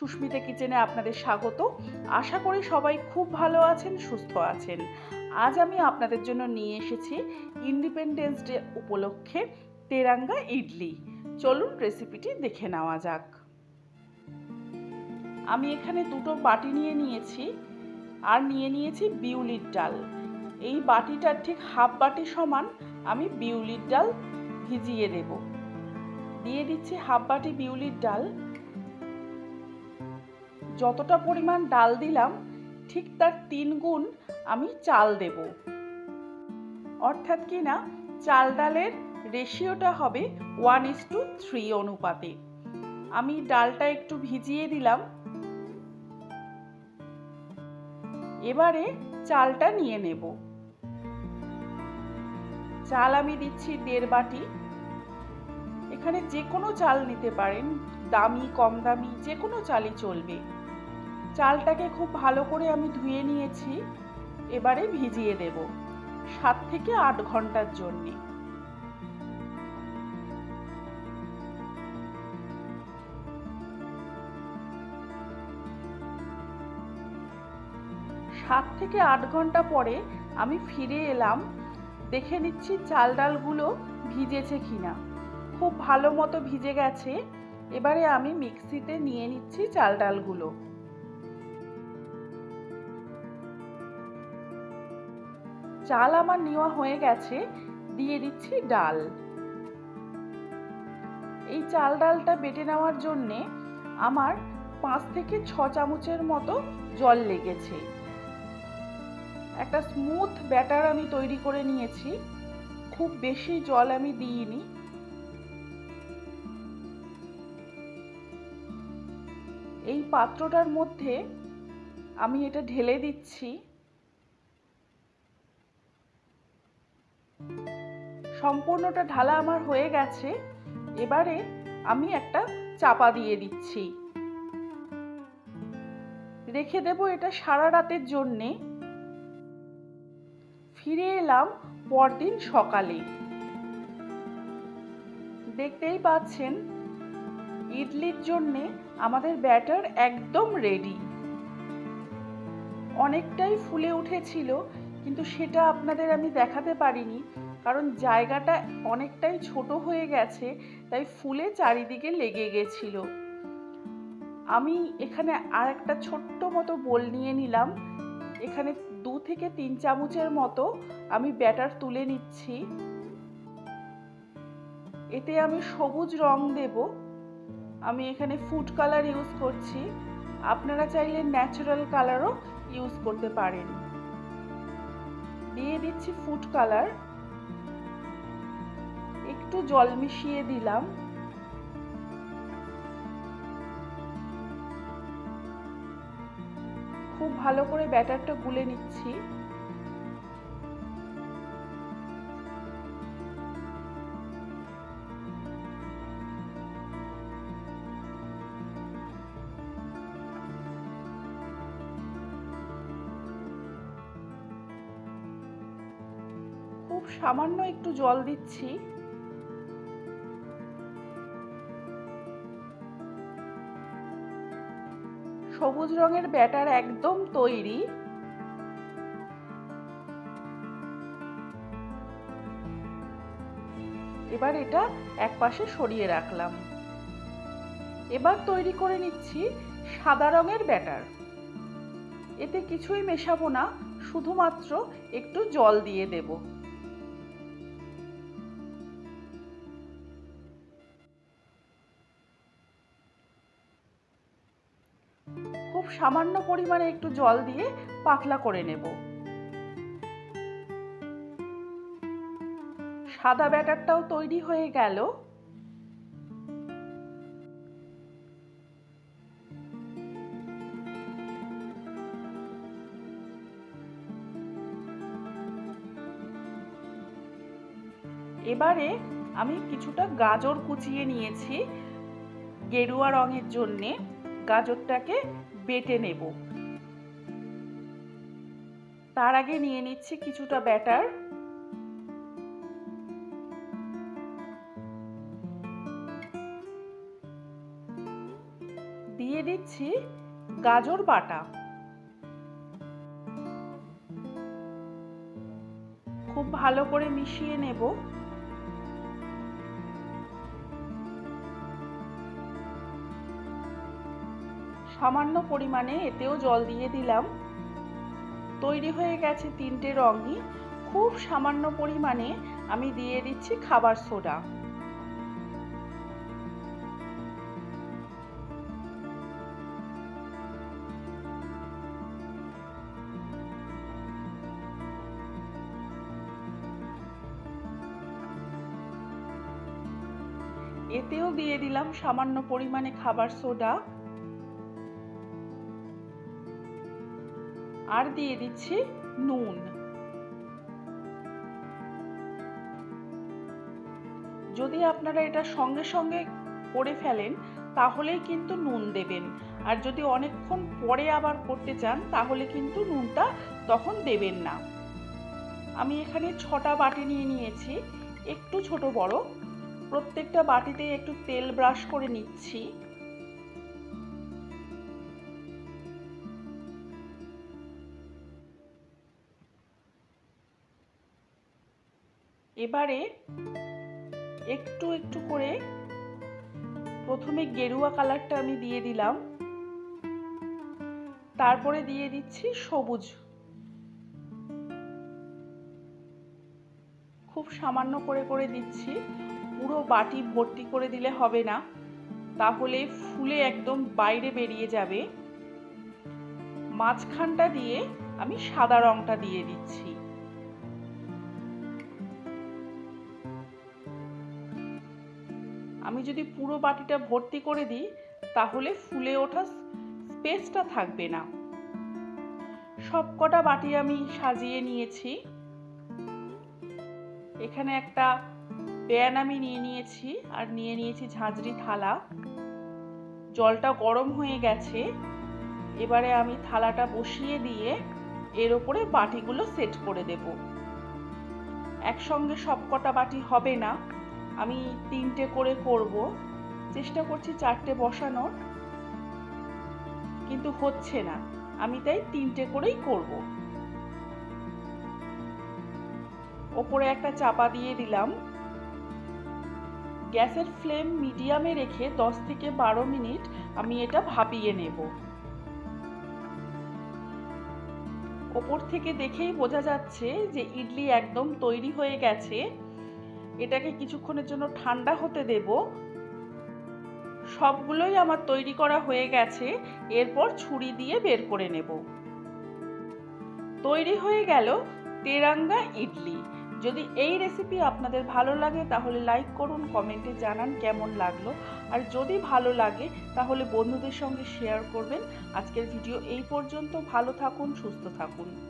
সুস্মিতা কিচেনে আপনাদের স্বাগত। আশা করি সবাই খুব ভালো আছেন, সুস্থ আছেন। আজ আমি আপনাদের জন্য নিয়ে এসেছি ইন্ডিপেন্ডেন্স ডে উপলক্ষে তেরাঙ্গা ইডলি। চলুন রেসিপিটি দেখে নেওয়া যাক। আমি এখানে দুটো বাটি নিয়ে নিয়েছি আর নিয়ে নিয়েছি বিউলির ডাল। এই বাটিটার ঠিক হাফ বাটি সমান আমি বিউলির ডাল ভিজিয়ে দেব। দিয়ে দিচ্ছি হাফ বাটি বিউলির ডাল। যতটা পরিমাণ ডাল দিলাম, ঠিক তার তিন গুণ আমি চাল দেব। অর্থাৎ কি না, চাল ডালের রেশিওটা হবে ওয়ান ইস টু থ্রি অনুপাতে। আমি ডালটা একটু ভিজিয়ে দিলাম। এবারে চালটা নিয়ে নেব। চাল আমি দিচ্ছি দেড় বাটি। এখানে যে কোনো চাল নিতে পারেন, দামি, কম দামি যে কোনো চালই চলবে। চালটাকে খুব ভালো করে আমি ধুয়ে নিয়েছি। এবারে ভিজিয়ে দেব। সাত থেকে আট ঘণ্টার জন্যে। সাত থেকে আট ঘণ্টা পরে আমি ফিরে এলাম। দেখে নিচ্ছি চাল ডালগুলো ভিজেছে কিনা। খুব ভালো মতো ভিজে গেছে। এবারে আমি মিক্সিতে নিয়ে নিচ্ছি চাল ডালগুলো। চাল আমার নেওয়া হয়ে গেছে, দিয়ে দিচ্ছি ডাল। এই চাল ডালটা বেটে নেওয়ার জন্যে আমার পাঁচ থেকে ছ চামচের মতো জল লেগেছে। একটা স্মুথ ব্যাটার আমি তৈরি করে নিয়েছি। খুব বেশি জল আমি দিইনি। এই পাত্রটার মধ্যে আমি এটা ঢেলে দিচ্ছি। সম্পূর্ণটা ঢালা আমার হয়ে গেছে, এবারে আমি একটা চাপা দিয়ে দিচ্ছি। রেখে দেব এটা সারা রাতের জন্যে। ফিরে এলাম পরদিন সকালে। দেখতেই পাচ্ছেন, ইডলির জন্যে আমাদের ব্যাটার একদম রেডি। অনেকটাই ফুলে উঠেছিল, কিন্তু সেটা আপনাদের আমি দেখাতে পারিনি। কারণ জায়গাটা অনেকটাই ছোট হয়ে গেছে, তাই ফুলে চারিদিকে লেগে গেছিল। আমি এখানে আর একটা ছোট্ট মতো বোল নিয়ে নিলাম। এখানে দু থেকে তিন চামচের মতো আমি ব্যাটার তুলে নিচ্ছি। এতে আমি সবুজ রং দেব। আমি এখানে ফুড কালার ইউজ করছি। আপনারা চাইলে ন্যাচারাল কালারও ইউজ করতে পারেন। দিয়ে দিচ্ছি ফুড কালার। একটু জল মিশিয়ে দিলাম। খুব ভালো করে ব্যাটারটা গুলে নিচ্ছি। খুব সামান্য একটু জল দিচ্ছি। সবুজ রঙের ব্যাটার একদম তৈরি। এবার এটা এক পাশে সরিয়ে রাখলাম। এবার তৈরি করে নিচ্ছি সাদা রঙের ব্যাটার। এতে কিছুই মেশাবো না, শুধুমাত্র একটু জল দিয়ে দেবো। সামান্য পরিমাণে একটু জল দিয়ে পাতলা করে নেব। সাদা ব্যাটারটাও তৈরি হয়ে গেল। এবারে আমি কিছুটা গাজর কুচিয়ে নিয়েছি গেরুয়া রঙের জন্যে। গাজরটাকে বেটে নেব। তার আগে নিয়ে নিচ্ছি কিছুটা ব্যাটার। দিয়ে দিচ্ছি গাজর বাটা। খুব ভালো করে মিশিয়ে নেব। সামান্য পরিমাণে এতেও জল দিয়ে দিলাম। তৈরি হয়ে গেছে তিনটে রঙই। খুব সামান্য পরিমাণে আমি দিয়ে দিচ্ছি খাবার সোডা। এতেও দিয়ে দিলাম সামান্য পরিমাণে খাবার সোডা। আর দিয়ে দিচ্ছি নুন। যদি আপনারা এটা সঙ্গে সঙ্গে করে ফেলেন, তাহলেই কিন্তু নুন দেবেন। আর যদি অনেকক্ষণ পরে আবার করতে চান, তাহলে কিন্তু নুনটা তখন দেবেন না। আমি এখানে ছটা বাটি নিয়ে নিয়েছি, একটু ছোট বড়। প্রত্যেকটা বাটিতে একটু তেল ব্রাশ করে নিচ্ছি। এবারে একটু একটু করে প্রথমে গেরুয়া কালারটা আমি দিয়ে দিলাম। তারপরে দিয়ে দিচ্ছি সবুজ। খুব সামান্য করে করে দিচ্ছি। পুরো বাটি ভর্তি করে দিলে হবে না। তাহলে ফুলে একদম বাইরে বেরিয়ে যাবে। মাঝখানটা দিয়ে আমি সাদা রংটা দিয়ে দিচ্ছি। আমি যদি পুরো বাটিটা ভর্তি করে দিই, তাহলে ফুলে ওঠা স্পেসটা থাকবে না। সব কটা বাটি আমি সাজিয়ে নিয়েছি। এখানে একটা প্যান আমি নিয়ে নিয়েছি আর নিয়ে নিয়েছি ঝাঁঝরি থালা। জলটা গরম হয়ে গেছে। এবারে আমি থালাটা বসিয়ে দিয়ে এর ওপরে বাটিগুলো সেট করে দেব। একসঙ্গে সব কটা বাটি হবে না। আমি তিনটে করে করব। চেষ্টা করছি চারটে বসানোর। কিন্তু হচ্ছে না। আমি তাই তিনটে করেই করব। ওপরে একটা চাপা দিয়ে দিলাম। গ্যাসের ফ্লেম মিডিয়ামে রেখে 10 থেকে বারো মিনিট আমি এটা ভাপিয়ে নেব। ওপর থেকে দেখেই বোঝা যাচ্ছে যে ইডলি একদম তৈরি হয়ে গেছে। এটাকে কিছুক্ষণের জন্য ঠান্ডা হতে দেব। সবগুলোই আমার তৈরি করা হয়ে গেছে, এরপর ছুরি দিয়ে বের করে নেব। তৈরি হয়ে গেল তেরাঙ্গা ইডলি। যদি এই রেসিপি আপনাদের ভালো লাগে, তাহলে লাইক করুন কমেন্টে জানান কেমন লাগল। আর যদি ভালো লাগে, তাহলে বন্ধুদের সঙ্গে শেয়ার করবেন। আজকের ভিডিও এই পর্যন্ত। ভালো থাকুন, সুস্থ থাকুন।